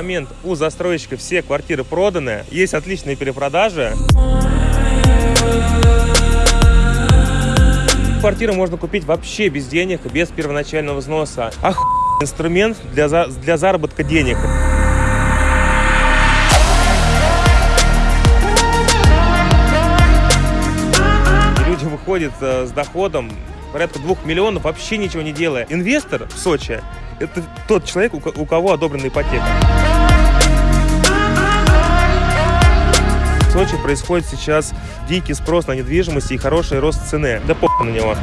момент у застройщика все квартиры проданы, есть отличные перепродажи. Квартиру можно купить вообще без денег, без первоначального взноса. Ах, инструмент для, за, для заработка денег. Люди выходят э, с доходом порядка двух миллионов, вообще ничего не делая. Инвестор в Сочи – это тот человек, у ко- у кого одобрена ипотека. В Сочи происходит сейчас дикий спрос на недвижимость и хороший рост цены. Да похуй на него.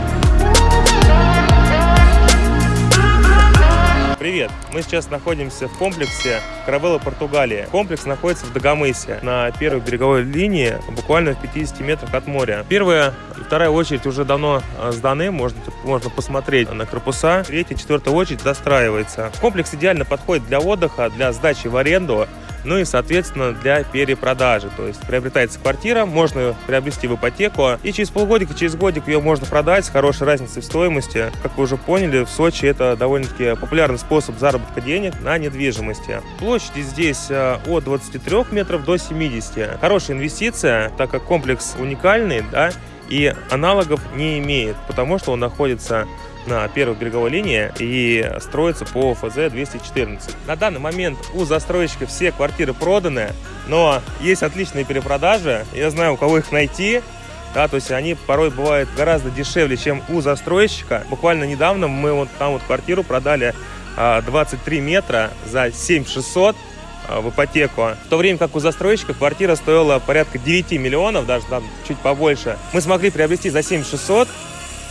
Привет! Мы сейчас находимся в комплексе Каравелла, Португалия. Комплекс находится в Дагомысе, на первой береговой линии, буквально в 50 метрах от моря. Первая и вторая очередь уже давно э, сданы, можно, можно посмотреть на корпуса. Третья, четвертая очередь достраивается. Комплекс идеально подходит для отдыха, для сдачи в аренду, ну и, соответственно, для перепродажи. То есть приобретается квартира, можно приобрести в ипотеку, и через полгодика, через годик ее можно продать с хорошей разницей в стоимости. Как вы уже поняли, в Сочи это довольно-таки популярный способ заработка денег на недвижимости. Площади здесь э, от 23 метров до 70. Хорошая инвестиция, так как комплекс уникальный, да, и аналогов не имеет, потому что он находится на первой береговой линии и строится по ФЗ 214. На данный момент у застройщика все квартиры проданы, но есть отличные перепродажи. Я знаю, у кого их найти. Да, то есть они порой бывают гораздо дешевле, чем у застройщика. Буквально недавно мы вот там вот квартиру продали а, 23 метра за 7600 а, в ипотеку. В то время как у застройщика квартира стоила порядка 9 миллионов, даже там чуть побольше. Мы смогли приобрести за 7600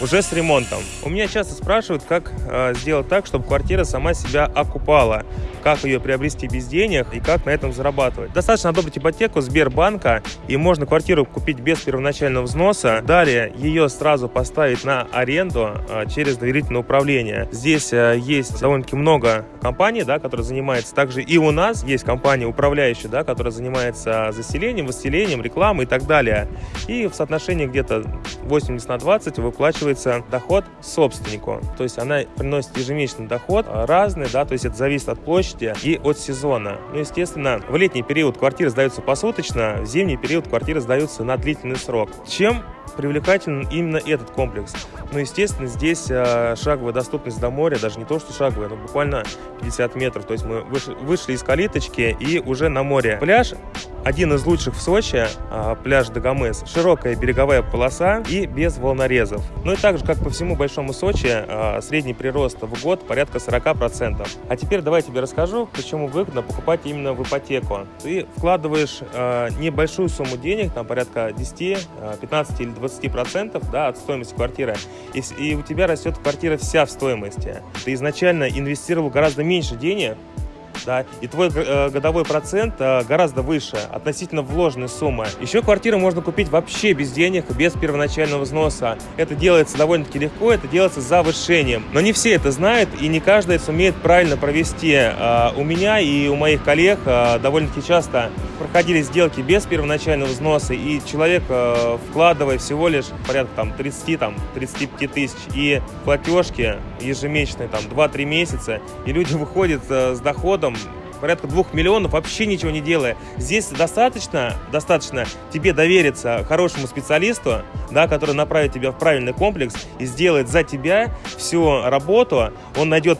уже с ремонтом. У меня часто спрашивают, как э, сделать так, чтобы квартира сама себя окупала, как ее приобрести без денег и как на этом зарабатывать. Достаточно одобрить ипотеку Сбербанка и можно квартиру купить без первоначального взноса. Далее ее сразу поставить на аренду э, через доверительное управление. Здесь э, есть довольно-таки много компаний, да, которые занимаются. Также и у нас есть компания управляющая, да, которая занимается заселением, выселением, рекламой и так далее. И в соотношении где-то 80 на 20 выплачивается доход собственнику. То есть она приносит ежемесячный доход а, разный, да, то есть это зависит от площади и от сезона. Ну, естественно, в летний период квартиры сдаются посуточно, в зимний период квартиры сдаются на длительный срок. Чем привлекателен именно этот комплекс. Ну, естественно, здесь э, шаговая доступность до моря, даже не то, что шаговая, но буквально 50 метров. То есть мы вышли, вышли из калиточки и уже на море. Пляж один из лучших в Сочи, э, пляж Дагомыс. Широкая береговая полоса и без волнорезов. Ну и также, как по всему Большому Сочи, э, средний прирост в год порядка 40%. А теперь давай я тебе расскажу, почему выгодно покупать именно в ипотеку. Ты вкладываешь э, небольшую сумму денег, там порядка 10, 15 или 20 процентов да, от стоимости квартиры, и у тебя растет квартира вся в стоимости. Ты изначально инвестировал гораздо меньше денег, да, и твой э, годовой процент э, гораздо выше относительно вложенной суммы. Еще квартиру можно купить вообще без денег, без первоначального взноса. Это делается довольно-таки легко, это делается завышением. Но не все это знают, и не каждый сумеет правильно провести. Э, у меня и у моих коллег довольно-таки часто проходили сделки без первоначального взноса, и человек, вкладывая всего лишь порядка там 30, там 35 тысяч, и платежки ежемесячные там 2-3 месяца, и люди выходят с доходом порядка двух миллионов, вообще ничего не делая. Здесь достаточно, достаточно тебе довериться хорошему специалисту, да, который направит тебя в правильный комплекс и сделает за тебя всю работу. Он найдет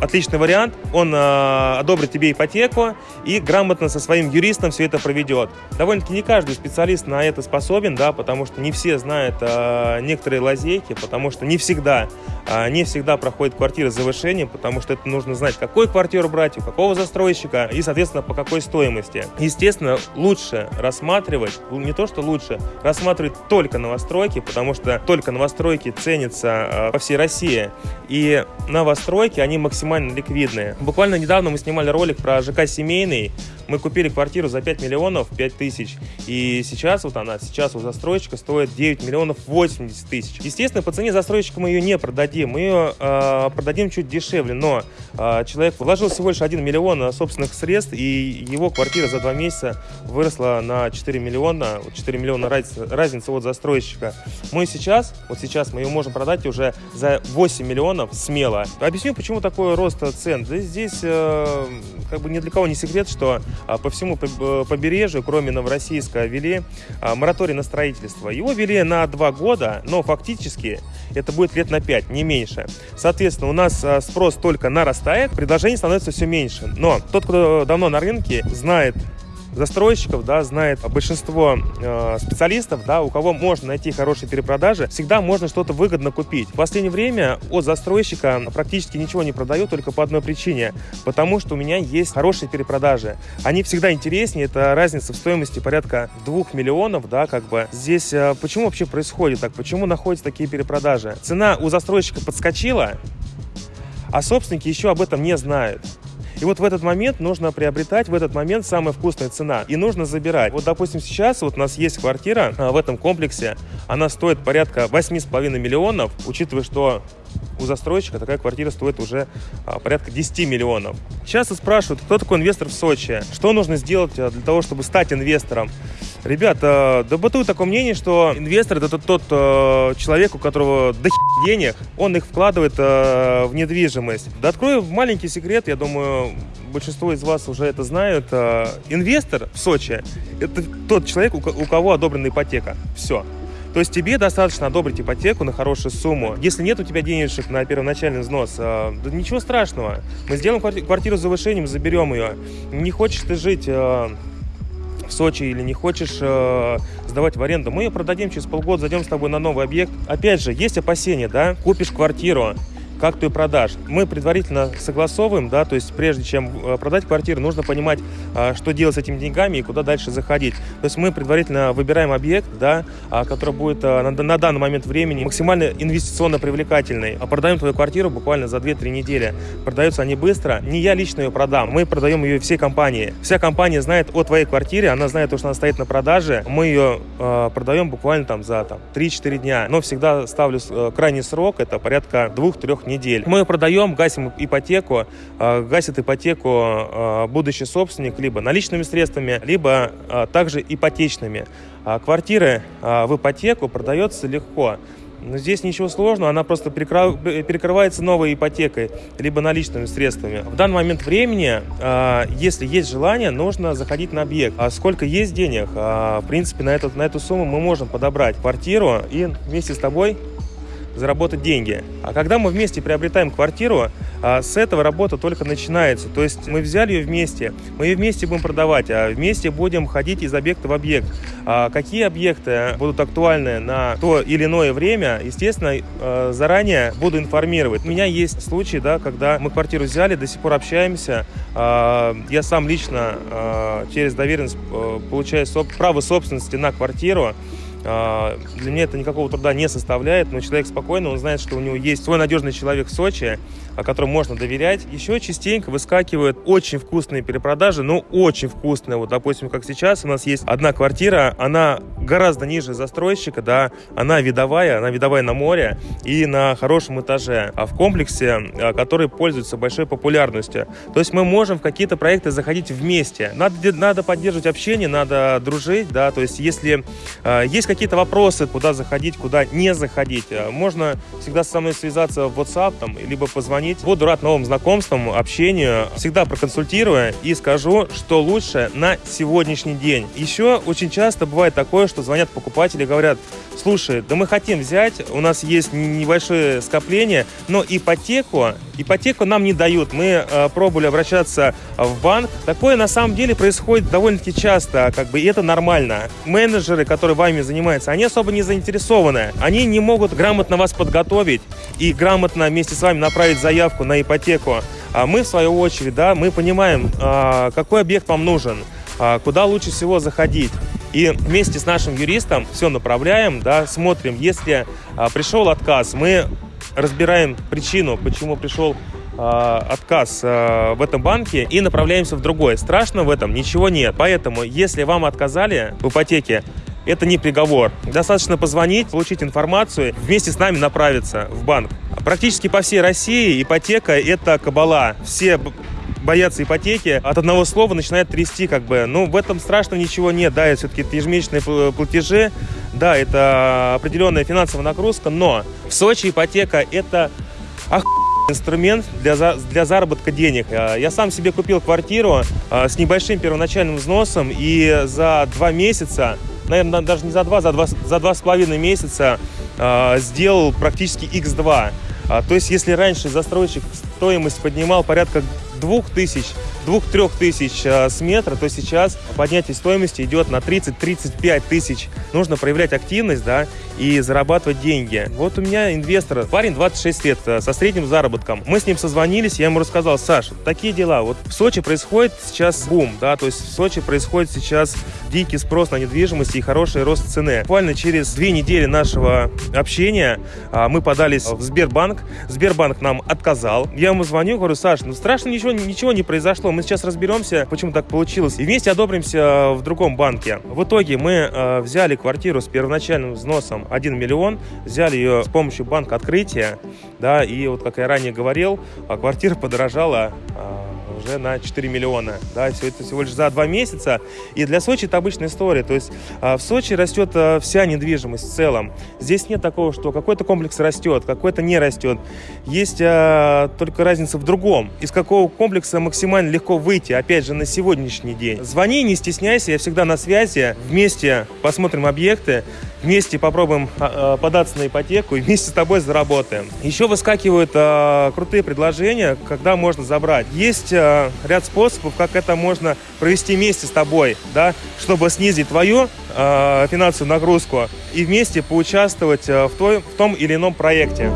отличный вариант. Он э, одобрит тебе ипотеку и грамотно со своим юристом все это проведет. Довольно-таки не каждый специалист на это способен, да, потому что не все знают э, некоторые лазейки, потому что не всегда, э, не всегда проходит квартира с завышением, потому что это нужно знать, какую квартиру брать, у какого застройщика и, соответственно, по какой стоимости. Естественно, лучше рассматривать, не то что лучше, рассматривать только новостройки, потому что только новостройки ценятся э, по всей России. И новостройки, они максимально максимально ликвидные. Буквально недавно мы снимали ролик про ЖК «Семейный». Мы купили квартиру за 5 миллионов 5 тысяч, и сейчас вот она, сейчас у застройщика стоит 9 миллионов 80 тысяч. Естественно, по цене застройщика мы ее не продадим, мы ее э, продадим чуть дешевле, но э, человек вложил всего лишь 1 миллион собственных средств, и его квартира за 2 месяца выросла на 4 миллиона, 4 миллиона разница, разница от застройщика. Мы сейчас, вот сейчас мы ее можем продать уже за 8 миллионов смело. Объясню, почему такой рост цен. Здесь э, как бы ни для кого не секрет, что э, по всему побережью, кроме Новороссийска, ввели э, мораторий на строительство. Его ввели на 2 года, но фактически это будет лет на 5, не меньше. Соответственно, у нас э, спрос только нарастает, предложений становится все меньше. Но тот, кто давно на рынке, знает застройщиков, да, знает большинство э, специалистов, да, у кого можно найти хорошие перепродажи, всегда можно что-то выгодно купить. В последнее время от застройщика практически ничего не продаю только по одной причине, потому что у меня есть хорошие перепродажи. Они всегда интереснее, это разница в стоимости порядка 2 миллионов, да, как бы. Здесь э, почему вообще происходит так, почему находятся такие перепродажи? Цена у застройщика подскочила, а собственники еще об этом не знают. И вот в этот момент нужно приобретать, в этот момент самая вкусная цена. И нужно забирать. Вот, допустим, сейчас вот у нас есть квартира а, в этом комплексе. Она стоит порядка 8,5 миллионов, учитывая, что у застройщика такая квартира стоит уже а, порядка 10 миллионов. Часто спрашивают, кто такой инвестор в Сочи, что нужно сделать а, для того, чтобы стать инвестором. Ребята, да бытует такое мнение, что инвестор это тот, э, человек, у которого до денег, он их вкладывает в недвижимость. Да открою маленький секрет, я думаю, большинство из вас уже это знают. Инвестор в Сочи – это тот человек, у кого одобрена ипотека. Все. То есть тебе достаточно одобрить ипотеку на хорошую сумму. Если нет у тебя денежек на первоначальный взнос, э, да ничего страшного. Мы сделаем квартиру с завышением, заберем ее. Не хочешь ты жить... Э, в Сочи или не хочешь э, сдавать в аренду, мы ее продадим через полгода, зайдем с тобой на новый объект. Опять же, есть опасения, да, купишь квартиру, как ты продашь. Мы предварительно согласовываем, да, то есть прежде чем э, продать квартиру, нужно понимать, э, что делать с этими деньгами и куда дальше заходить. То есть мы предварительно выбираем объект, да, а, который будет э, на, данный момент времени максимально инвестиционно привлекательный. А продаем твою квартиру буквально за 2-3 недели. Продаются они быстро. Не я лично ее продам, мы продаем ее всей компании. Вся компания знает о твоей квартире, она знает, что она стоит на продаже. Мы ее э, продаем буквально там за там, 3-4 дня. Но всегда ставлю крайний срок, это порядка 2-3 недель. Мы продаем, гасим ипотеку, а, гасит ипотеку а, будущий собственник либо наличными средствами, либо а, также ипотечными. Квартиры в ипотеку продается легко. Здесь ничего сложного, она просто перекрывается новой ипотекой, либо наличными средствами. В данный момент времени, если есть желание, нужно заходить на объект. А сколько есть денег, в принципе, на, этот, на эту сумму мы можем подобрать квартиру и вместе с тобой заработать деньги. А когда мы вместе приобретаем квартиру, а, с этого работа только начинается. То есть мы взяли ее вместе, мы ее вместе будем продавать, а вместе будем ходить из объекта в объект. А какие объекты будут актуальны на то или иное время, естественно, а, заранее буду информировать. У меня есть случаи, да, когда мы квартиру взяли, до сих пор общаемся. А, я сам лично через доверенность получаю право собственности на квартиру. А, для меня это никакого труда не составляет, но человек спокойно, он знает, что у него есть свой надежный человек в Сочи, которому можно доверять. Еще частенько выскакивают очень вкусные перепродажи, ну очень вкусные. Вот, допустим, как сейчас у нас есть одна квартира, она гораздо ниже застройщика, да, она видовая, она видовая на море и на хорошем этаже, а в комплексе, а, который пользуется большой популярностью. То есть мы можем в какие-то проекты заходить вместе. Надо, надо поддерживать общение, надо дружить, да, то есть если есть какие-то вопросы, куда заходить, куда не заходить, можно всегда со мной связаться в WhatsApp, там, либо позвонить. Буду рад новым знакомствам, общению. Всегда проконсультирую и скажу, что лучше на сегодняшний день. Еще очень часто бывает такое, что звонят покупатели и говорят, слушай, да мы хотим взять, у нас есть небольшое скопление, но ипотеку, ипотеку нам не дают. Мы э, пробовали обращаться в банк. Такое на самом деле происходит довольно-таки часто, как бы, и это нормально. Менеджеры, которые вами занимаются, они особо не заинтересованы. Они не могут грамотно вас подготовить и грамотно вместе с вами направить заявку на ипотеку. А мы, в свою очередь, да, мы понимаем, а, какой объект вам нужен, а, куда лучше всего заходить. И вместе с нашим юристом все направляем, да, смотрим, если а, пришел отказ, мы разбираем причину, почему пришел э, отказ э, в этом банке и направляемся в другой. Страшно в этом ничего нет. Поэтому, если вам отказали в ипотеке, это не приговор. Достаточно позвонить, получить информацию, вместе с нами направиться в банк. Практически по всей России ипотека – это кабала. Все боятся ипотеки, от одного слова начинает трясти, как бы. Ну, в этом страшного ничего нет, да, это все-таки ежемесячные платежи, да, это определенная финансовая нагрузка, но в Сочи ипотека – это инструмент для, за, для заработка денег. А, я сам себе купил квартиру а, с небольшим первоначальным взносом, и за два месяца, наверное, даже не за два, за два, за два с половиной месяца а, сделал практически x2. То есть, если раньше застройщик стоимость поднимал порядка двух тысяч 2-3 тысяч э, с метра, то сейчас поднятие стоимости идет на 30-35 тысяч. Нужно проявлять активность, да, и зарабатывать деньги. Вот у меня инвестор, парень 26 лет, э, со средним заработком. Мы с ним созвонились, я ему рассказал, Саш, такие дела, вот в Сочи происходит сейчас бум, да, то есть в Сочи происходит сейчас дикий спрос на недвижимость и хороший рост цены. Буквально через две недели нашего общения а, мы подались в Сбербанк, Сбербанк нам отказал. Я ему звоню, говорю, Саш, ну страшно ничего, ничего не произошло, мы сейчас разберемся, почему так получилось, и вместе одобримся э, в другом банке. В итоге мы э, взяли квартиру с первоначальным взносом 1 миллион, взяли ее с помощью банка открытия, да, и вот, как я ранее говорил, а квартира подорожала э, уже на 4 миллиона. Да, все это всего лишь за два месяца. И для Сочи это обычная история. То есть а, в Сочи растет а, вся недвижимость в целом. Здесь нет такого, что какой-то комплекс растет, какой-то не растет. Есть а, только разница в другом. Из какого комплекса максимально легко выйти, опять же, на сегодняшний день. Звони, не стесняйся, я всегда на связи. Вместе посмотрим объекты вместе попробуем а, податься на ипотеку и вместе с тобой заработаем. Еще выскакивают крутые предложения, когда можно забрать. Есть ряд способов, как это можно провести вместе с тобой, да, чтобы снизить твою а, финансовую нагрузку и вместе поучаствовать а, в, той, в том или ином проекте.